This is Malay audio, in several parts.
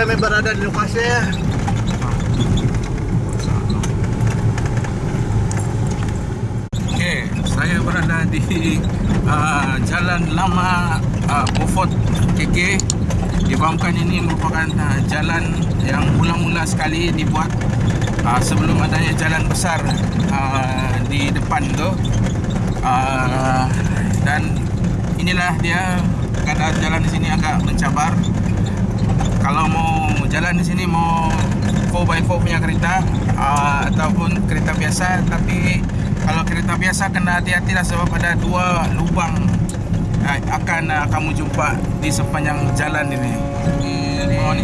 kami berada di lokasi Okey, saya berada di uh, Jalan Lama uh, Beaufort KK. Difahamkan ini merupakan uh, jalan yang mula-mula sekali dibuat uh, sebelum adanya jalan besar uh, di depan tu. Uh, dan inilah dia keadaan jalan di sini agak mencabar. Kalau mau jalan di sini mau 4x4 punya kereta uh, ataupun kereta biasa tapi kalau kereta biasa kena hati-hati lah sebab ada dua lubang uh, akan uh, kamu jumpa di sepanjang jalan ini. Di bawah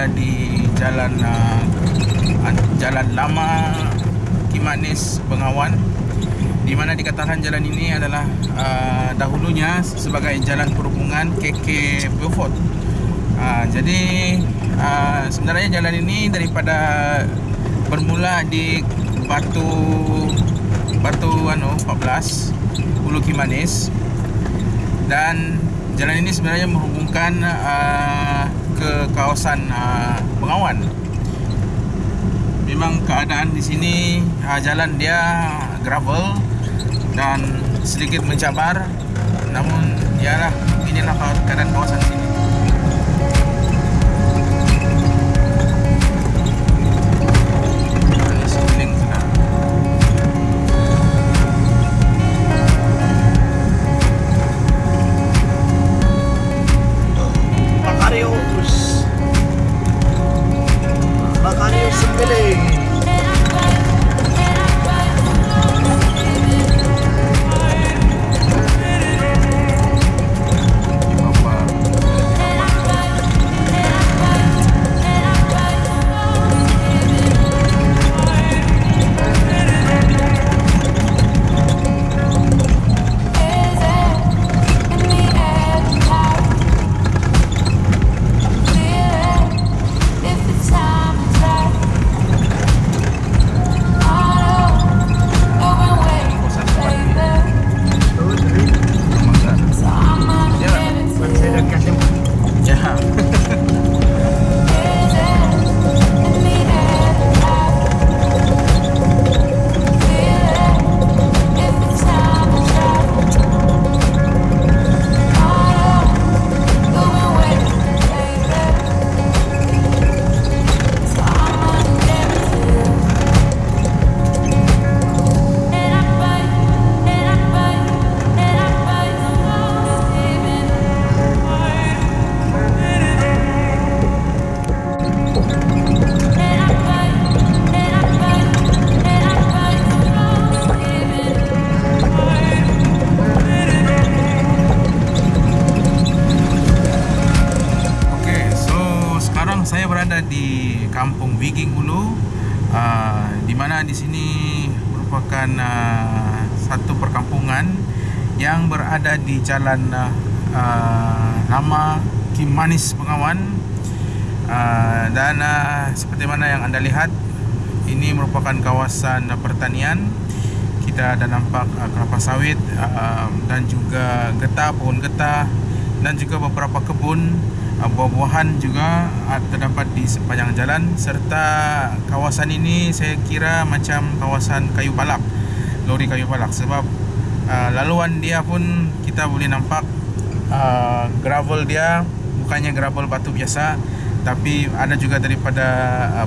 berada di jalan an- jalan lama Kimanis Bengawan di mana dikatakan jalan ini adalah uh, dahulunya sebagai jalan perhubungan KK Beaufort. Uh, jadi uh, sebenarnya jalan ini daripada bermula di Batu Batu anu 14 Ulu Kimanis dan jalan ini sebenarnya menghubungkan uh, ke kawasan uh, Bengawan. Memang keadaan di sini uh, jalan dia gravel dan sedikit mencabar namun yalah inilah keadaan kawasan sini. Kampung Wiging Ulu. Uh, di mana di sini merupakan uh, satu perkampungan yang berada di jalan uh, lama Kim Manis Bengawan. Uh, dan uh, seperti mana yang anda lihat ini merupakan kawasan uh, pertanian. Kita ada nampak uh, kelapa sawit uh, dan juga getah pohon getah dan juga beberapa kebun buah-buahan juga uh, terdapat di sepanjang jalan serta kawasan ini saya kira macam kawasan kayu balak lori kayu balak. Sebab uh, laluan dia pun kita boleh nampak uh, gravel dia bukannya gravel batu biasa tapi ada juga daripada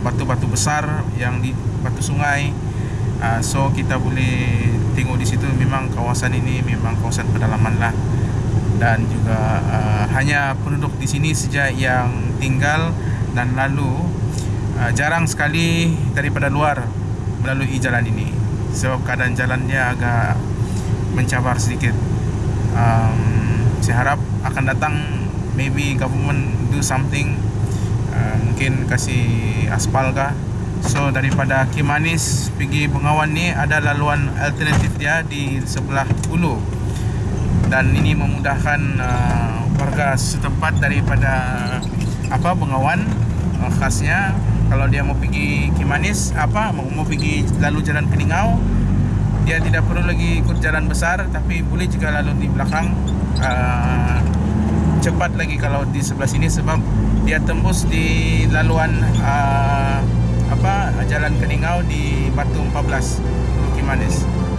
batu-batu besar yang di batu sungai. So kita boleh tengok di situ memang kawasan ini memang kawasan pedalaman lah dan juga uh, hanya penduduk di sini saja yang tinggal dan lalu uh, jarang sekali daripada luar melalui jalan ini. Sebab keadaan jalannya agak mencabar sedikit. Um, saya harap akan datang maybe government do something uh, mungkin kasih aspal kah. So daripada Kimanis pergi Bengawan ni ada laluan alternatif dia di sebelah Ulu dan ini memudahkan uh, warga setempat daripada apa Bengawan uh, khasnya. Kalau dia mau pergi Kimanis apa mau, mau pergi lalu jalan Keningau dia tidak perlu lagi ikut jalan besar tapi boleh juga lalu di belakang. Uh, cepat lagi kalau di sebelah sini sebab dia tembus di laluan uh, apa jalan Keningau di Batu 14 Bukit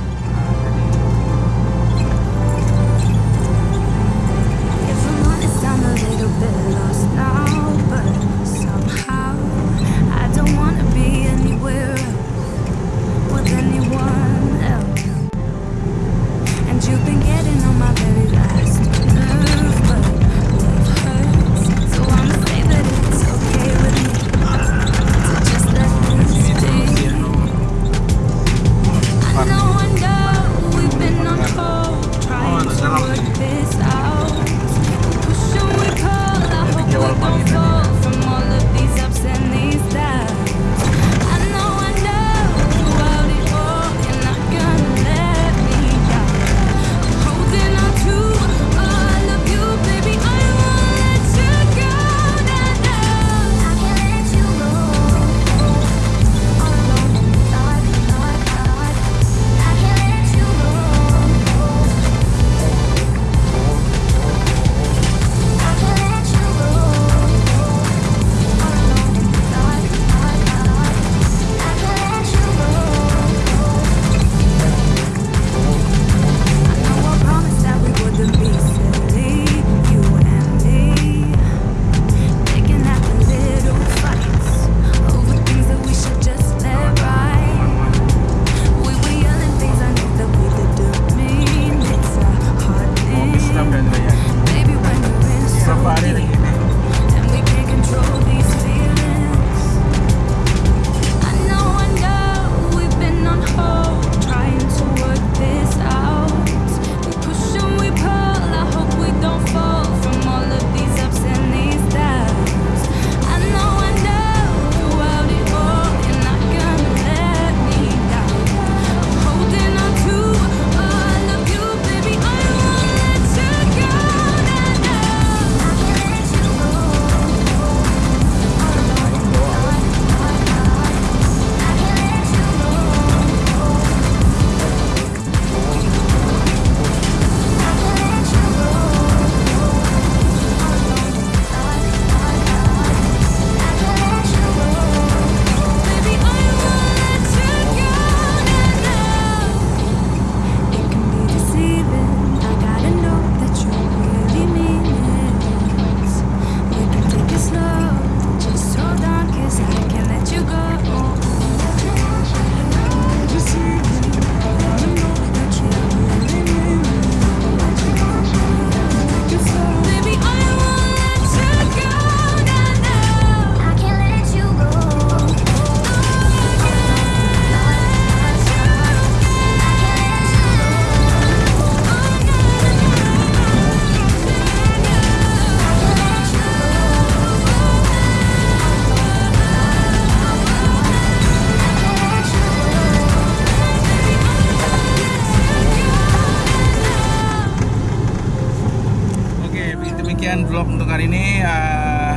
vlog untuk hari ini. Uh,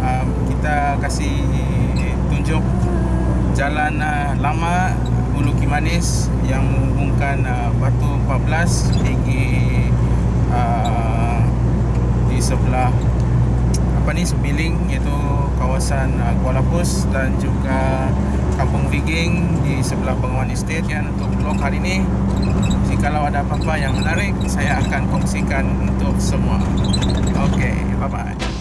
uh, kita kasih tunjuk jalan uh, lama Ulu Kimanis yang menghubungkan uh, Batu 14 pergi uh, di sebelah apa ni Sebiling iaitu kawasan uh, Kuala Pus dan juga Kampung Viging di sebelah Bengawan Estate kan untuk vlog hari ini jikalau ada apa-apa yang menarik saya akan kongsikan untuk semua. Okay, bye-bye